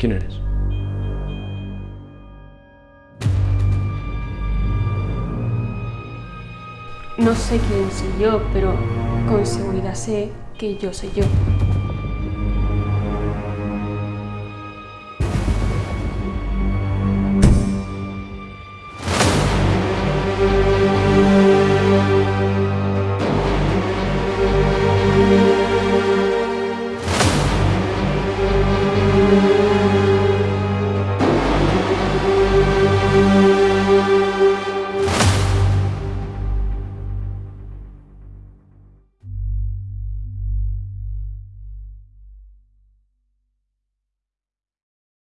¿Quién eres? No sé quién soy yo, pero con seguridad sé que yo soy yo.